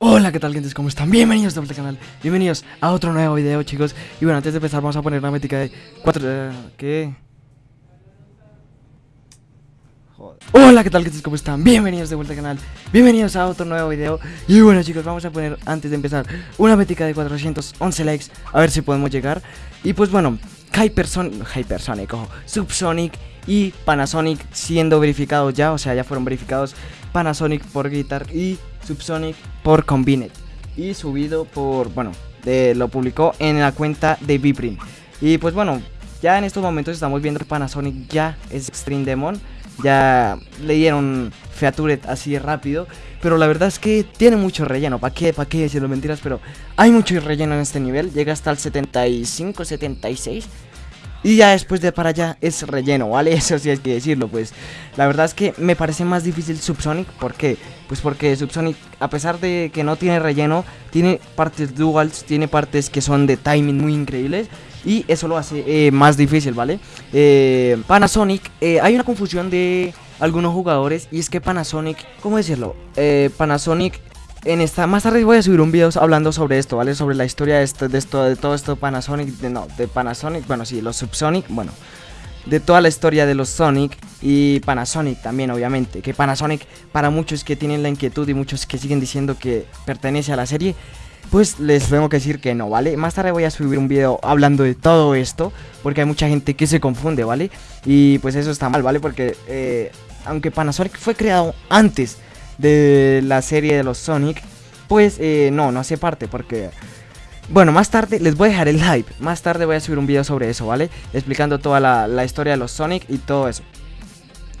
Hola, ¿qué tal, gente? ¿Cómo están? Bienvenidos de vuelta al canal, bienvenidos a otro nuevo video, chicos Y bueno, antes de empezar vamos a poner una métrica de 4... eh, ¿Qué? Hola, ¿qué tal, gente? ¿Cómo están? Bienvenidos de vuelta al canal, bienvenidos a otro nuevo video Y bueno, chicos, vamos a poner, antes de empezar, una métrica de 411 likes A ver si podemos llegar Y pues bueno, Hypersonic, Hypersonic, ojo, Subsonic y Panasonic siendo verificados ya O sea, ya fueron verificados Panasonic por Guitar y Subsonic por Combined y subido por, bueno, de, lo publicó en la cuenta de Viprim. Y pues bueno, ya en estos momentos estamos viendo que Panasonic ya es Extreme Demon, ya le dieron Featured así rápido, pero la verdad es que tiene mucho relleno, ¿para qué? ¿Para qué decirlo mentiras? Pero hay mucho relleno en este nivel, llega hasta el 75, 76. Y ya después de para allá es relleno, ¿vale? Eso sí hay que decirlo, pues La verdad es que me parece más difícil Subsonic ¿Por qué? Pues porque Subsonic, a pesar de que no tiene relleno Tiene partes duals, tiene partes que son de timing muy increíbles Y eso lo hace eh, más difícil, ¿vale? Eh, Panasonic, eh, hay una confusión de algunos jugadores Y es que Panasonic, ¿cómo decirlo? Eh, Panasonic en esta más tarde voy a subir un video hablando sobre esto, ¿vale? Sobre la historia de esto, de todo esto Panasonic, de, no, de Panasonic, bueno sí, los Subsonic, bueno, de toda la historia de los Sonic y Panasonic también, obviamente, que Panasonic para muchos que tienen la inquietud y muchos que siguen diciendo que pertenece a la serie, pues les tengo que decir que no, ¿vale? Más tarde voy a subir un video hablando de todo esto, porque hay mucha gente que se confunde, ¿vale? Y pues eso está mal, ¿vale? Porque eh, aunque Panasonic fue creado antes de la serie de los Sonic, pues eh, no, no hace parte porque... Bueno, más tarde les voy a dejar el hype, más tarde voy a subir un video sobre eso, ¿vale? Explicando toda la, la historia de los Sonic y todo eso.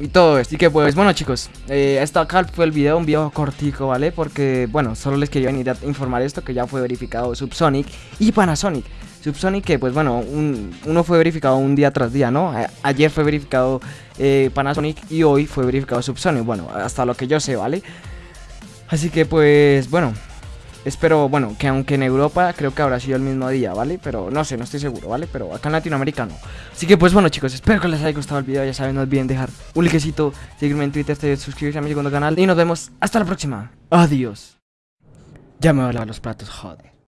Y todo esto, y que pues bueno chicos, eh, esto acá fue el video, un video cortico, ¿vale? Porque bueno, solo les quería a informar esto que ya fue verificado Subsonic y Panasonic Subsonic que pues bueno, un, uno fue verificado un día tras día, ¿no? Ayer fue verificado eh, Panasonic y hoy fue verificado Subsonic, bueno, hasta lo que yo sé, ¿vale? Así que pues bueno, espero, bueno, que aunque en Europa creo que habrá sido el mismo día, ¿vale? Pero no sé, no estoy seguro, ¿vale? Pero acá en Latinoamérica no. Así que pues bueno chicos, espero que les haya gustado el video, ya saben, no olviden dejar un likecito, seguirme en Twitter, suscribirse a mi segundo canal y nos vemos hasta la próxima. Adiós. Ya me voy a lavar los platos, joder.